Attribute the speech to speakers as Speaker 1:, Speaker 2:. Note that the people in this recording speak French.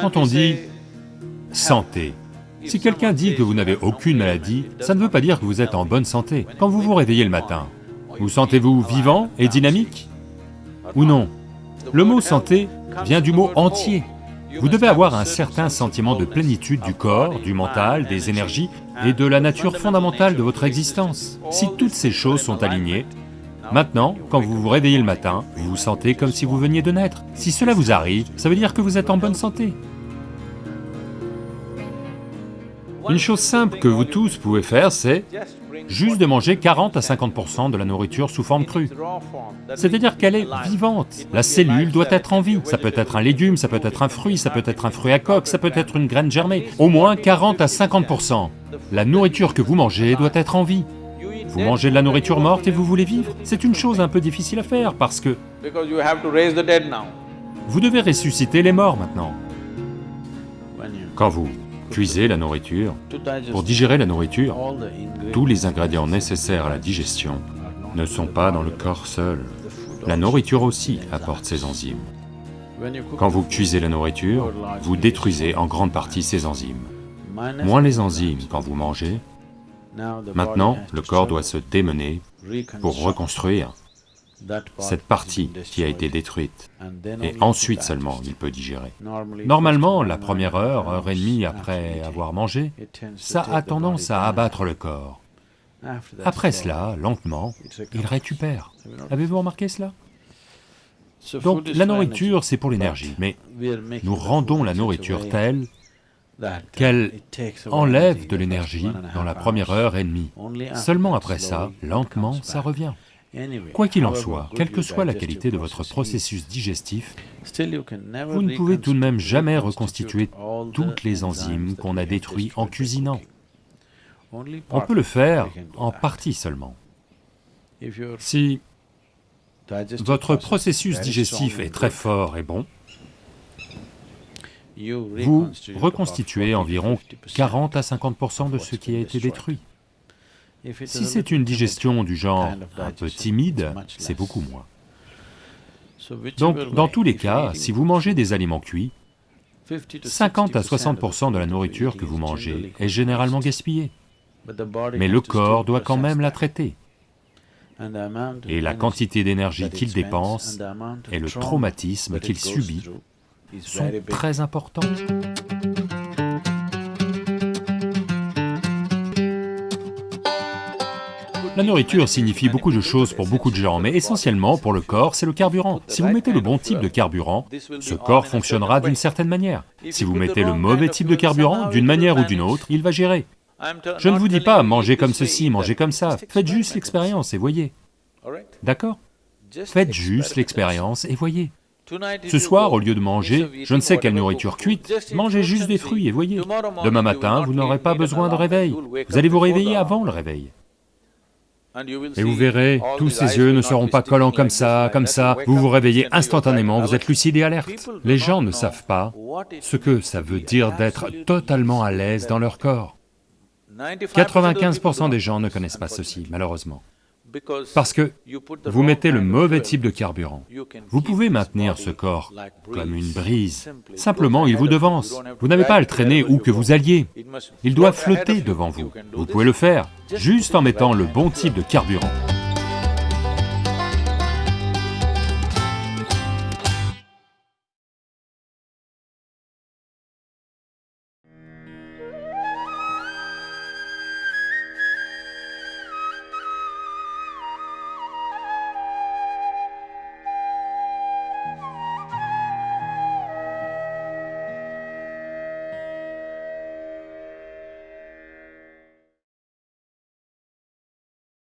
Speaker 1: Quand on dit santé, si quelqu'un dit que vous n'avez aucune maladie, ça ne veut pas dire que vous êtes en bonne santé. Quand vous vous réveillez le matin, vous sentez-vous vivant et dynamique Ou non? Le mot santé vient du mot entier. Vous devez avoir un certain sentiment de plénitude du corps, du mental, des énergies et de la nature fondamentale de votre existence. Si toutes ces choses sont alignées, maintenant, quand vous vous réveillez le matin, vous vous sentez comme si vous veniez de naître. Si cela vous arrive, ça veut dire que vous êtes en bonne santé. Une chose simple que vous tous pouvez faire, c'est juste de manger 40 à 50% de la nourriture sous forme crue. C'est-à-dire qu'elle est vivante, la cellule doit être en vie. Ça peut être un légume, ça peut être un fruit, ça peut être un fruit à coque, ça peut être une graine germée. Au moins 40 à 50%. La nourriture que vous mangez doit être en vie. Vous mangez de la nourriture morte et vous voulez vivre C'est une chose un peu difficile à faire parce que vous devez ressusciter les morts maintenant. Quand vous cuisez la nourriture, pour digérer la nourriture, tous les ingrédients nécessaires à la digestion ne sont pas dans le corps seul. La nourriture aussi apporte ses enzymes. Quand vous cuisez la nourriture, vous détruisez en grande partie ces enzymes. Moins les enzymes quand vous mangez, maintenant le corps doit se démener pour reconstruire cette partie qui a été détruite, et ensuite seulement il peut digérer. Normalement, la première heure, heure et demie après avoir mangé, ça a tendance à abattre le corps. Après cela, lentement, il récupère. Avez-vous remarqué cela? Donc la nourriture, c'est pour l'énergie, mais nous rendons la nourriture telle qu'elle enlève de l'énergie dans la première heure et demie. Seulement après ça, lentement, ça revient. Quoi qu'il en soit, quelle que soit la qualité de votre processus digestif, vous ne pouvez tout de même jamais reconstituer toutes les enzymes qu'on a détruites en cuisinant. On peut le faire en partie seulement. Si votre processus digestif est très fort et bon, vous reconstituez environ 40 à 50% de ce qui a été détruit. Si c'est une digestion du genre un peu timide, c'est beaucoup moins. Donc, dans tous les cas, si vous mangez des aliments cuits, 50 à 60% de la nourriture que vous mangez est généralement gaspillée. Mais le corps doit quand même la traiter. Et la quantité d'énergie qu'il dépense et le traumatisme qu'il subit sont très importants. La nourriture signifie beaucoup de choses pour beaucoup de gens, mais essentiellement pour le corps, c'est le carburant. Si vous mettez le bon type de carburant, ce corps fonctionnera d'une certaine manière. Si vous mettez le mauvais type de carburant, d'une manière ou d'une autre, il va gérer. Je ne vous dis pas mangez comme ceci, mangez comme ça, faites juste l'expérience et voyez. D'accord? Faites juste l'expérience et voyez. Ce soir, au lieu de manger je ne sais quelle nourriture cuite, mangez juste des fruits et voyez. Demain matin, vous n'aurez pas besoin de réveil, vous allez vous réveiller avant le réveil. Et vous verrez, tous ces yeux ne seront pas collants comme ça, comme ça, vous vous réveillez instantanément, vous êtes lucide et alerte. Les gens ne savent pas ce que ça veut dire d'être totalement à l'aise dans leur corps. 95% des gens ne connaissent pas ceci, malheureusement. Parce que vous mettez le mauvais type de carburant. Vous pouvez maintenir ce corps comme une brise. Simplement, il vous devance. Vous n'avez pas à le traîner où que vous alliez. Il doit flotter devant vous. Vous pouvez le faire, juste en mettant le bon type de carburant.